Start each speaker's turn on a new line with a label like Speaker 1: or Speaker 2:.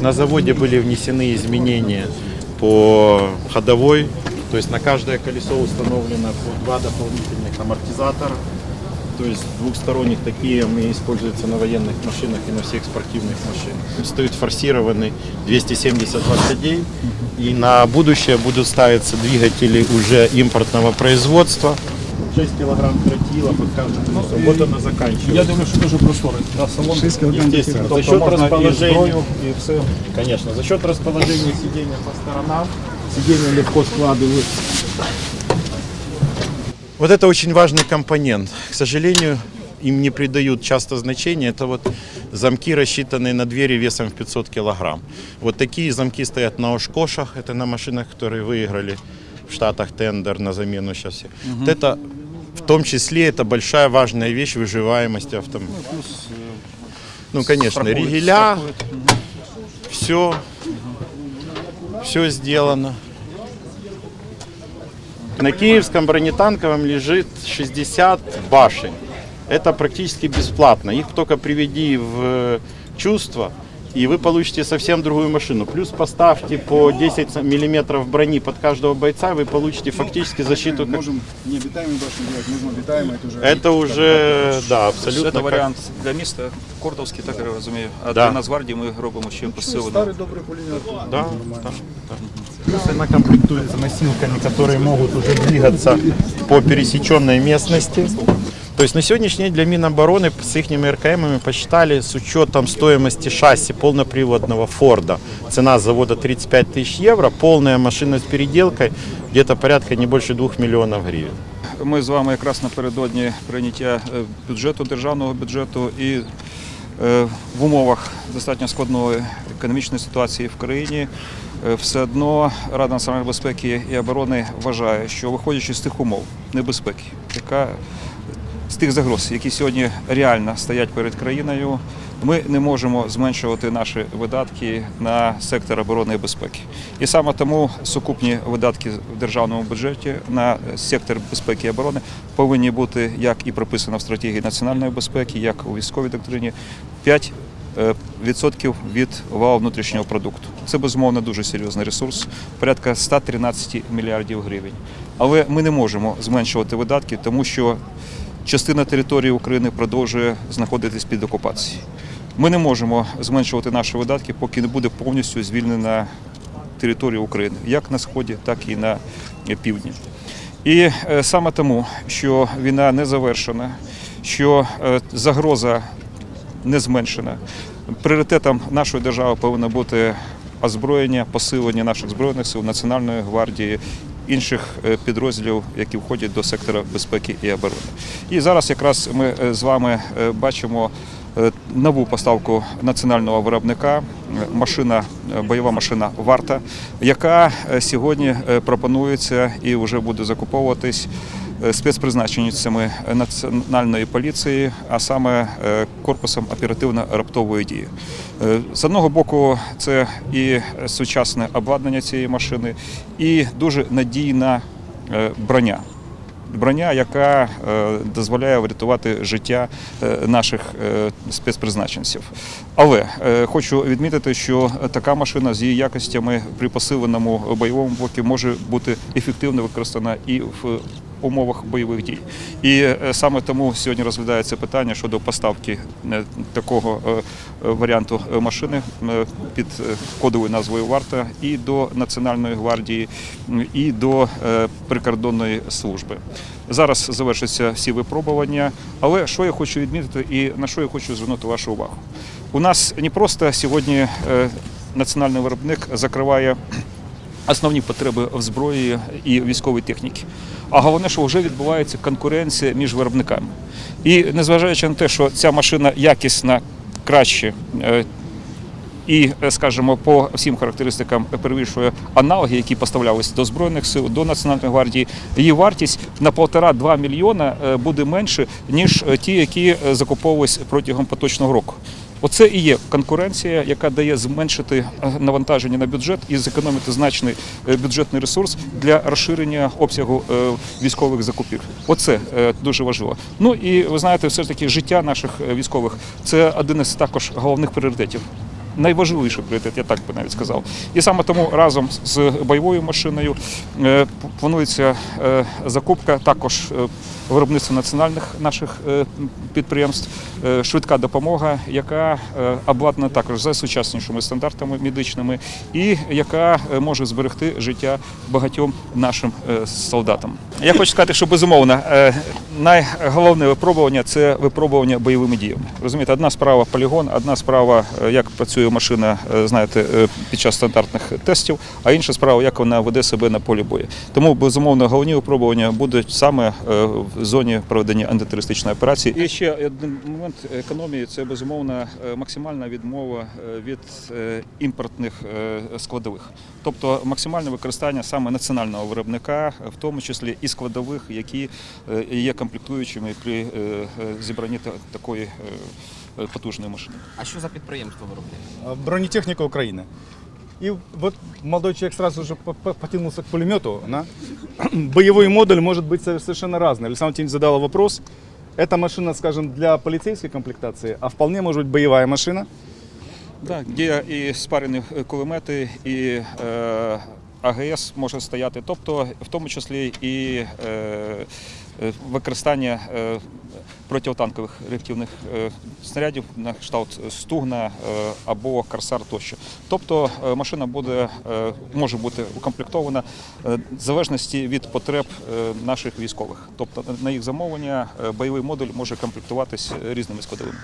Speaker 1: На заводе были внесены изменения по ходовой, то есть на каждое колесо установлено по два дополнительных амортизатора. То есть двухсторонних такие мы используются на военных машинах и на всех спортивных машинах. Стоит форсированный 270 лошадей. И на будущее будут ставиться двигатели уже импортного производства. 6 килограмм тротила под каждым колесом. Вот оно заканчивается.
Speaker 2: Я думаю, що дуже просторий да, салон.
Speaker 1: Естественно, за счет расположения,
Speaker 2: і все.
Speaker 1: конечно, за счет расположения сидения по сторонам, сиденья легко складываются. Вот это очень важный компонент. К сожалению, им не придают часто значения. Это вот замки, рассчитанные на двери весом в 500 килограмм. Вот такие замки стоят на Ошкошах. Это на машинах, которые выиграли в Штатах тендер на замену сейчас. все. Вот это в том числе это большая важная вещь выживаемости автомобиля. Ну, конечно,
Speaker 2: Страхують,
Speaker 1: ригеля,
Speaker 2: страхують.
Speaker 1: все, все сделано. На Киевском бронетанковом лежит 60 башен. Это практически бесплатно. Их только приведи в чувство, и вы получите совсем другую машину. Плюс поставьте по 10 миллиметров брони под каждого бойца, вы получите фактически защиту. как-
Speaker 3: Можем необитаемую башню делать, можно обитаемую, это уже...
Speaker 1: Это уже, да, абсолютно.
Speaker 2: Це
Speaker 1: как-
Speaker 2: варіант для міста Кордовський, так я розумію. А
Speaker 1: Да.
Speaker 2: для Нацгвардії ми робимо ще посилену.
Speaker 3: Старый добрый пулемет.
Speaker 1: Да, да, да. Плюс она комплектуется носилками, которые могут уже двигаться по пересеченной местности. То есть на сегодняшний день для Минобороны с их РКМами посчитали с учетом стоимости шасси полноприводного Форда. Цена завода 35 тысяч евро, полная машина с переделкой где-то порядка не больше 2 миллионов гривен.
Speaker 2: Ми з вами якраз напередодні прийняття е, бюджету, державного бюджету і е, в умовах достатньо складної економічної ситуації в країні. е, Все одно Рада національної безпеки і оборони вважає, що виходячи з тих умов небезпеки, яка з тих загроз, які сьогодні реально стоять перед країною, ми не можемо зменшувати наші видатки на сектор оборони і безпеки. І саме тому сукупні видатки в державному бюджеті на сектор безпеки і оборони повинні бути, як і прописано в стратегії національної безпеки, як у військовій доктрині, 5 е, відсотків від валового внутрішнього продукту. Це безумовно дуже серйозний ресурс, порядка 113 мільярдів гривень. Але ми не можемо зменшувати видатки, тому що частина території України продовжує знаходитись під окупацією. Ми не можемо зменшувати наші видатки, поки не буде повністю звільнена територія України, як на сході, так і на півдні. І е, саме тому, що війна не завершена, що е, загроза не зменшена. Пріоритетом нашої держави повинно бути озброєння, посилення наших збройних сил, Національної гвардії, інших е, підрозділів, які входять до сектора безпеки і оборони. І зараз якраз ми е, з вами е, бачимо нову поставку національного виробника, машина, бойова машина Варта, яка сьогодні пропонується і вже буде закуповуватись спецпризначенцями національної поліції, а саме е, корпусом оперативно-раптової дії. Е, З одного боку, це і сучасне обладнання цієї машини, і дуже надійна е, броня. Броня, яка е, дозволяє врятувати життя е, наших е, спецпризначенців. Але е, хочу відмітити, що така машина з її якостями при посиленому бойовому бокі може бути ефективно використана і в умовах бойових дій. І е, саме тому сьогодні розглядається питання щодо поставки е, такого е, варіанту машини під кодовою назвою Варта і до Національної гвардії, і до прикордонної служби. Зараз завершаться всі випробування, але що я хочу відмітити і на що я хочу звернути вашу увагу. У нас не просто сьогодні національний виробник закриває основні потреби в зброї і військовій техніці. А головне, що вже відбувається конкуренція між виробниками. І незважаючи на те, що ця машина якісна, краще. е, І, е, скажімо, по всім характеристикам перевищує аналоги, які поставлялися до Збройних сил, до Національної гвардії. Її вартість на 1,5-2 мільйона е, буде менше, ніж ті, які закуповувалися протягом поточного року. Оце і є конкуренція, яка дає зменшити е, навантаження на бюджет і зекономити значний е, бюджетний ресурс для розширення обсягу е, військових закупівель. Оце дуже важливо. Ну і ви знаєте, все ж таки життя наших військових це один із також головних пріоритетів. Найважливіший пріоритет, я так би навіть сказав. І саме тому разом з бойовою машиною планується закупка також виробництва національних наших е, підприємств, е, швидка допомога, яка е, обладнана також за сучаснішими стандартами медичними, і яка може зберегти життя багатьом нашим солдатам. Я хочу сказати, що безумовно найголовне випробування це випробування бойовими діями. Розумієте, одна справа полігон, одна справа, як працює машина, знаєте, під час стандартних тестів, а інша справа, як вона веде себе на полі бою. Тому безумовно головні випробування будуть саме в зоні проведення антитерористичної операції. І ще один момент економії це безумовно е, максимальна відмова е, від е, імпортних складових, тобто максимальне використання саме національного виробника, в тому числі і складових, які є комплектуючими при зібранні та- такої потужної машини.
Speaker 4: А що за підприємство виробляє?
Speaker 3: А, Бронетехника Украины. И вот молодой человек сразу же по- по- потянулся к пулемету. Да? Боевой модуль может быть со- совершенно разный. Александр Валентинович задала вопрос. Эта машина, скажем, для полицейской комплектации, а вполне может быть боевая машина.
Speaker 2: Так, є і спарені кулемети, і е, АГС може стояти, тобто в тому числі і е, е, використання е, протитанкових реактивних е, снарядів на кшталт Стугна е, або Корсар тощо. Тобто е, машина буде, е, може бути укомплектована е, в залежності від потреб е, наших військових. Тобто на їх замовлення е, бойовий модуль може комплектуватись різними складовими.